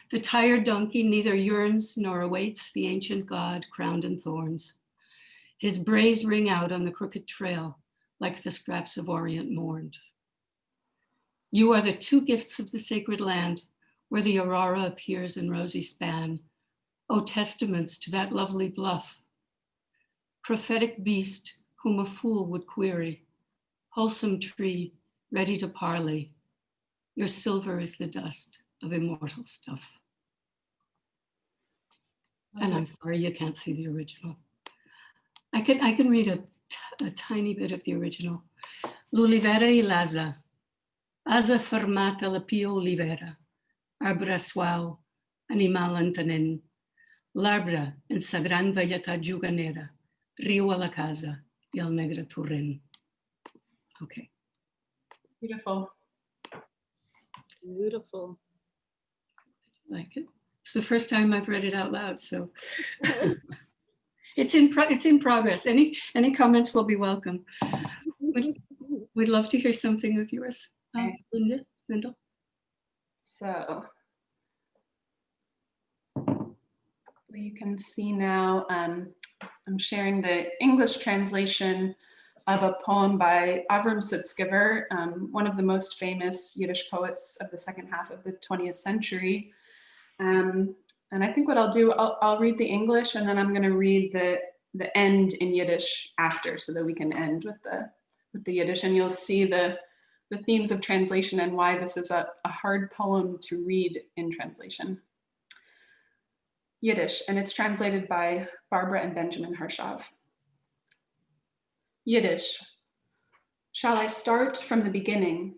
The tired donkey neither yearns nor awaits the ancient god crowned in thorns. His brays ring out on the crooked trail like the scraps of Orient mourned. You are the two gifts of the sacred land where the aurora appears in rosy span. O testaments to that lovely bluff. Prophetic beast whom a fool would query, wholesome tree, ready to parley. Your silver is the dust of immortal stuff. And I'm sorry you can't see the original. I can, I can read a, a tiny bit of the original. L'olivera i l'asa. Asa fermata la pia olivera. Arbre suau, animal entenent. L'arbre en sa gran velletat juganera. Riu a la casa i el negre torrent. Okay. Beautiful. Beautiful. I like it. It's the first time I've read it out loud, so it's in pro- it's in progress. Any any comments will be welcome. We'd, we'd love to hear something of yours, uh, Okay. Linda, Lyndall. So you can see now, um, I'm sharing the English translation of a poem by Avram Sutzkever, um, one of the most famous Yiddish poets of the second half of the 20th century. Um, and I think what I'll do, I'll, I'll read the English and then I'm going to read the, the end in Yiddish after so that we can end with the, with the Yiddish and you'll see the, the themes of translation and why this is a, a hard poem to read in translation. Yiddish, and it's translated by Barbara and Benjamin Harshav. Yiddish. Shall I start from the beginning?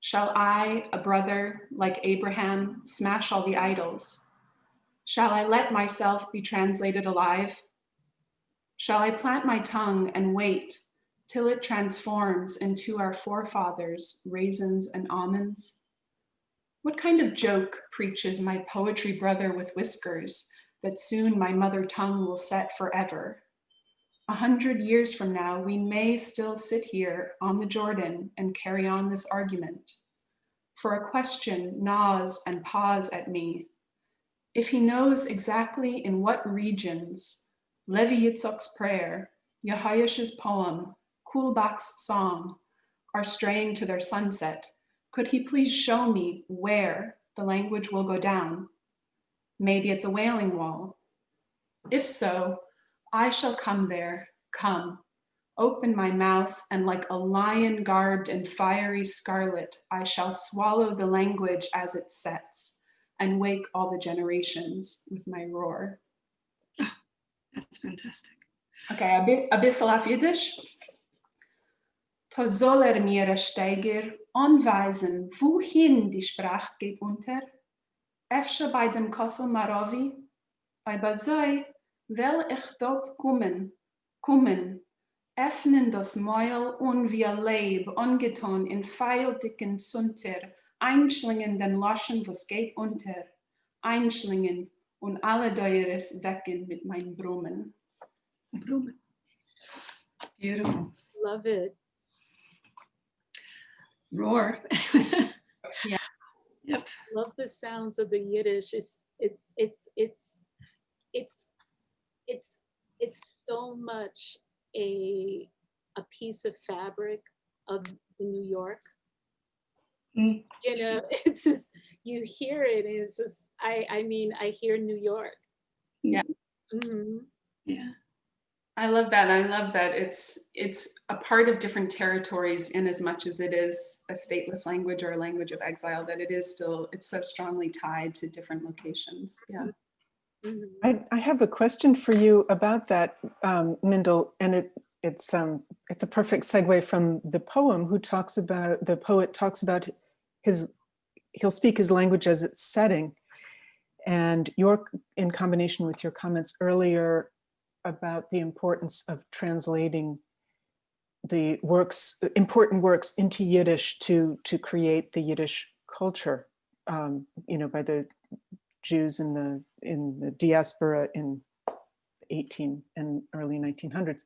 Shall I, a brother like Abraham, smash all the idols? Shall I let myself be translated alive? Shall I plant my tongue and wait till it transforms into our forefathers' raisins and almonds? What kind of joke preaches my poetry brother with whiskers that soon my mother tongue will set forever? A hundred years from now, we may still sit here on the Jordan and carry on this argument. For a question gnaws and paws at me. If he knows exactly in what regions Levi Yitzchok's prayer, Yehoash's poem, Kulbak's song are straying to their sunset, could he please show me where the language will go down? Maybe at the Wailing Wall. If so, I shall come there, come, open my mouth, and like a lion garbed in fiery scarlet, I shall swallow the language as it sets and wake all the generations with my roar. That's fantastic. Okay, a bit a bissel auf Jiddisch. To soll er mir, Steiger, anweisen, wohin die Sprache geht unter? Efter bei dem Kossel Marovi, bei Bazoi, will ich dort kommen, kommen, öffnen das Mäuel und ein Leib, ungetan in feildicken Zunter, einschlingen den Loschen, was geht unter, einschlingen und alle Deures wecken mit meinen Brummen. Blumen. Beautiful. Love it. Roar. Yeah. Yep. Love the sounds of the Yiddish. It's it's it's it's it's it's it's so much a a piece of fabric of New York. Mm. You know, it's just you hear it and it's just I I mean I hear New York. Yeah. Mhm. Yeah. I love that. I love that it's it's a part of different territories in as much as it is a stateless language or a language of exile, that it is still, it's so strongly tied to different locations. Yeah. Mhm. I, I have a question for you about that, um, Mindel, and it it's um it's a perfect segue from the poem who talks about the poet talks about his he'll speak his language as its setting, and your in combination with your comments earlier about the importance of translating the works important works into Yiddish to to create the Yiddish culture, um, you know, by the Jews in the in the diaspora in 18 and early 1900s.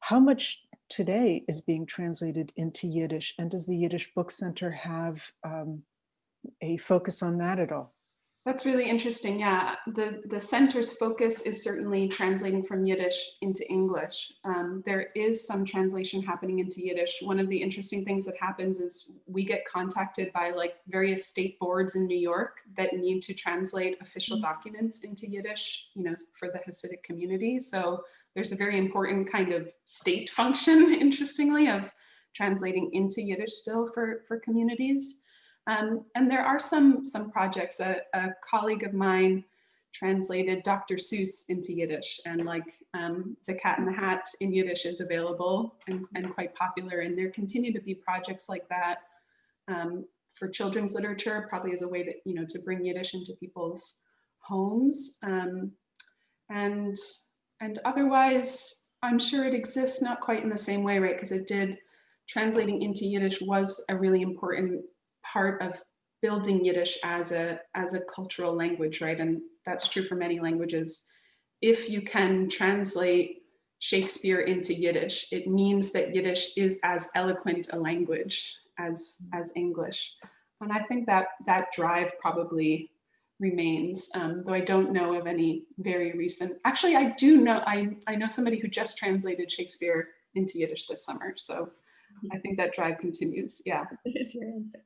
How much today is being translated into Yiddish, and does the Yiddish Book Center have um, a focus on that at all? That's really interesting. Yeah, the, the center's focus is certainly translating from Yiddish into English. Um, there is some translation happening into Yiddish. One of the interesting things that happens is we get contacted by like various state boards in New York that need to translate official documents into Yiddish, you know, for the Hasidic community. So there's a very important kind of state function, interestingly, of translating into Yiddish still for, for communities. Um, and there are some, some projects, a, a, colleague of mine translated Dr. Seuss into Yiddish and like um, The Cat in the Hat in Yiddish is available and, and quite popular. And there continue to be projects like that um, for children's literature, probably as a way that, you know, to bring Yiddish into people's homes. Um, and, and otherwise, I'm sure it exists not quite in the same way, right? Because it did, translating into Yiddish was a really important part of building Yiddish as a, as a cultural language, right? And that's true for many languages. If you can translate Shakespeare into Yiddish, it means that Yiddish is as eloquent a language as, as English. And I think that that drive probably remains, um, though I don't know of any very recent, actually I do know, I, I know somebody who just translated Shakespeare into Yiddish this summer. So I think that drive continues, yeah. Your answer.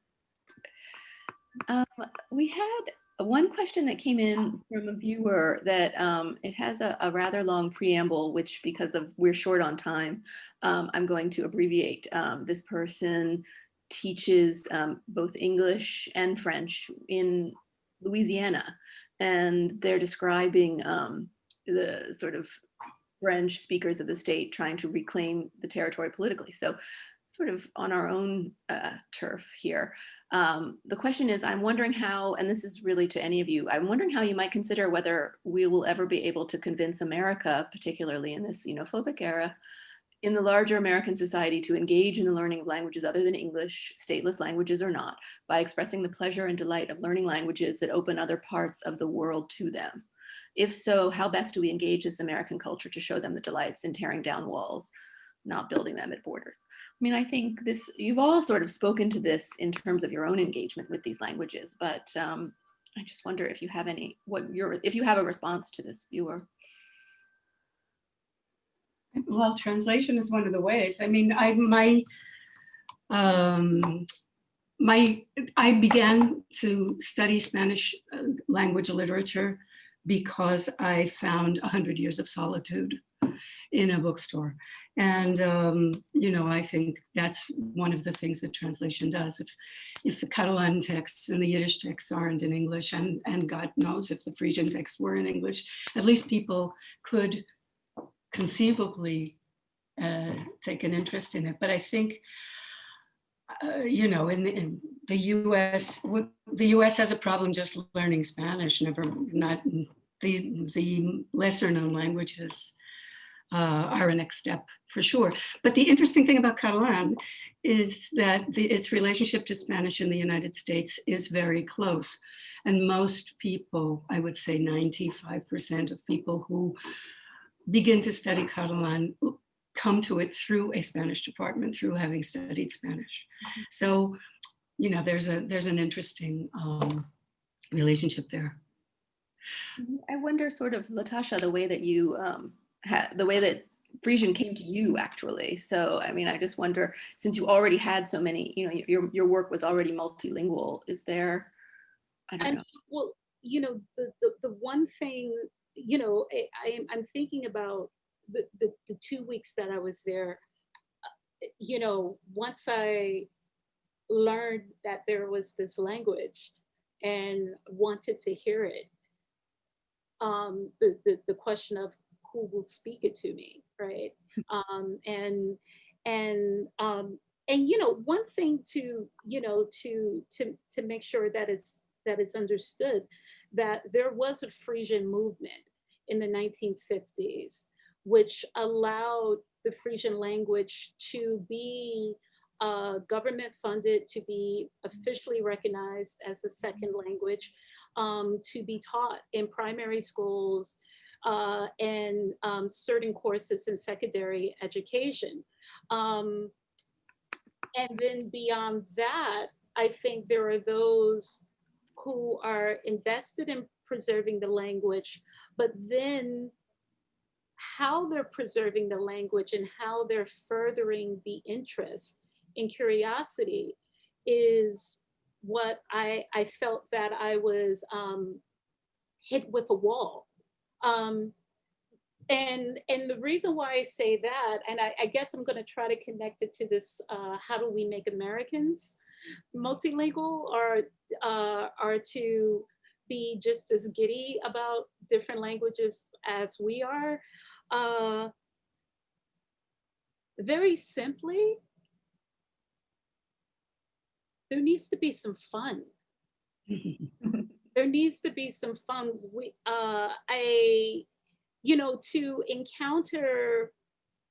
Um, we had one question that came in from a viewer that um, it has a, a, rather long preamble, which because of we're short on time, um, I'm going to abbreviate. Um, this person teaches um, both English and French in Louisiana, and they're describing um, the sort of French speakers of the state trying to reclaim the territory politically. So sort of on our own uh, turf here. Um, the question is, I'm wondering how, and this is really to any of you, I'm wondering how you might consider whether we will ever be able to convince America, particularly in this xenophobic era, in the larger American society to engage in the learning of languages other than English, stateless languages or not, by expressing the pleasure and delight of learning languages that open other parts of the world to them. If so, how best do we engage this American culture to show them the delights in tearing down walls, not building them at borders? I mean, I think this, you've all sort of spoken to this in terms of your own engagement with these languages, but um, I just wonder if you have any, what your, if you have a response to this viewer. Well, translation is one of the ways. I mean, I, my, um, my, I began to study Spanish uh, language literature because I found 100 Years of Solitude in a bookstore. And, um, you know, I think that's one of the things that translation does. If, if the Catalan texts and the Yiddish texts aren't in English, and, and God knows if the Frisian texts were in English, at least people could conceivably uh, take an interest in it. But I think, uh, you know, in the, in the US, the US has a problem just learning Spanish, never, not the, the lesser known languages are a next step for sure. But the interesting thing about Catalan is that the, its relationship to Spanish in the United States is very close. And most people, I would say 95% of people who begin to study Catalan come to it through a Spanish department, through having studied Spanish. Mm-hmm. So, you know, there's a there's an interesting um, relationship there. Mm-hmm. I wonder sort of, Latasha, the way that you um, the way that Frisian came to you actually. So, I mean, I just wonder, since you already had so many, you know, your, your work was already multilingual, is there, I don't and, know. Well, you know, the, the, the one thing, you know, I, I, I'm thinking about the, the, the two weeks that I was there, uh, you know, once I learned that there was this language and wanted to hear it, um, the, the, the question of who will speak it to me, right? Um, and and um, and you know one thing to you know to to to make sure that it's that is understood that there was a Frisian movement in the 1950s which allowed the Frisian language to be uh, government funded, to be officially recognized as a second language, um, to be taught in primary schools, uh, and um, certain courses in secondary education. Um, and then beyond that, I think there are those who are invested in preserving the language, but then how they're preserving the language and how they're furthering the interest and curiosity is what I, I felt that I was um, hit with a wall um, and and the reason why I say that, and I, I guess I'm going to try to connect it to this: uh, how do we make Americans multilingual, or uh, are to be just as giddy about different languages as we are? Uh, very simply, there needs to be some fun there needs to be some fun. Uh, I, you know, to encounter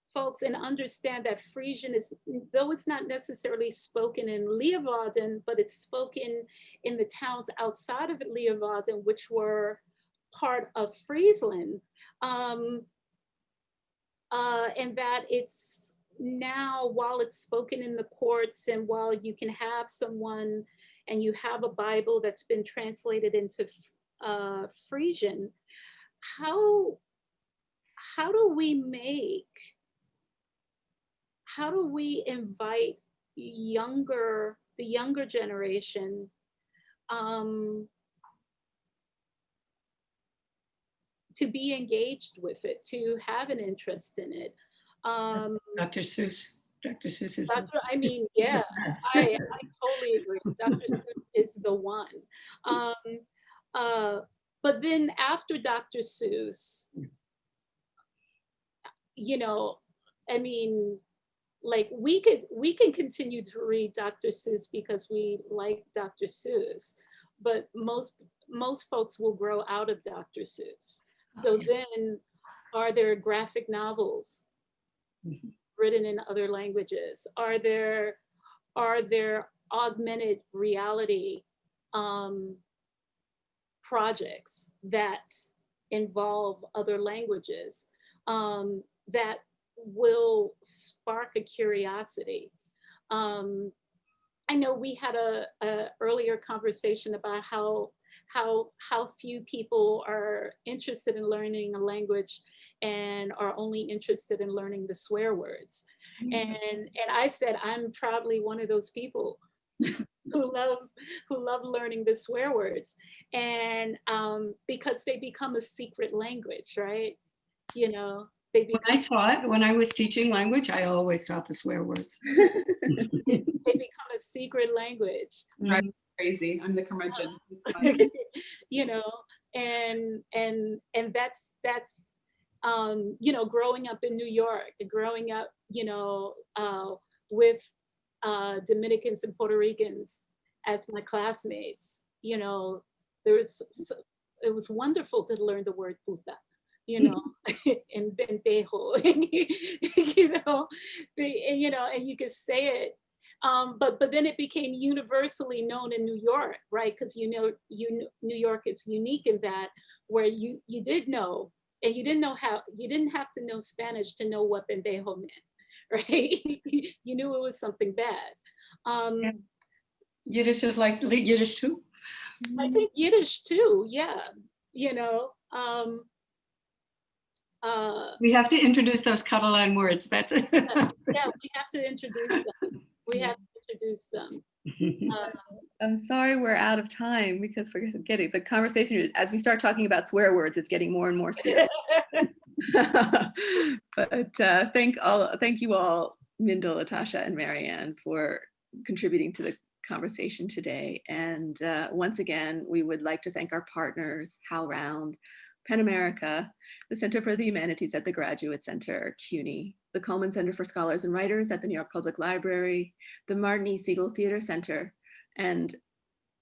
folks and understand that Frisian is, though it's not necessarily spoken in Leeuwarden, but it's spoken in the towns outside of Leeuwarden, which were part of Friesland. Um, uh, and that it's now, while it's spoken in the courts and while you can have someone and you have a Bible that's been translated into uh, Frisian, how, how do we make, how do we invite younger, the younger generation um, to be engaged with it, to have an interest in it. Um, Dr. Seuss. Dr. Seuss is. the- Dr. I mean, yeah. I, I totally agree. Dr. Seuss is the one. Um, uh, but then after Dr. Seuss, you know, I mean, like we could we can continue to read Dr. Seuss because we like Dr. Seuss, but most most folks will grow out of Dr. Seuss. So Okay. then, are there graphic novels Mhm. Written in other languages? Are there are there augmented reality um, projects that involve other languages um, that will spark a curiosity? Um, I know we had a, a earlier conversation about how how how few people are interested in learning a language and are only interested in learning the swear words. And and I said I'm proudly one of those people who love who love learning the swear words. And um, because they become a secret language, right? You know, they When I taught, when I was teaching language, I always taught the swear words. they become a secret language. Right. Crazy. I'm the curmudgeon. You know and and and that's that's um you know growing up in new york and growing up you know uh with uh dominicans and puerto ricans as my classmates you know there was it was wonderful to learn the word puta you know and pendejo you know and, you know and you could say it um, but but then it became universally known in New York, right? Because you know, you New York is unique in that where you you did know, and you didn't know how you didn't have to know Spanish to know what pendejo meant, right? you knew it was something bad. Um, Yeah. Yiddish is like Yiddish too. I think Yiddish too, yeah. You know, um, uh, We have to introduce those Catalan words. That's it. yeah, we have to introduce them. We have to introduce them. Uh, I'm sorry we're out of time because we're getting the conversation as we start talking about swear words, it's getting more and more scary. but uh, thank all, thank you all, Mindel, Latasha, and Mary Ann for contributing to the conversation today. And uh, once again, we would like to thank our partners, HowlRound, PEN America, the Center for the Humanities at the Graduate Center, CUNY, the Cullman Center for Scholars and Writers at the New York Public Library, the Martin E. Segal Theater Center, and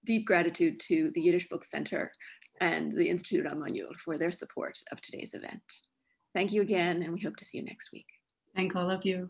deep gratitude to the Yiddish Book Center and the Institute Ramon Llull for their support of today's event. Thank you again, and we hope to see you next week. Thank all of you.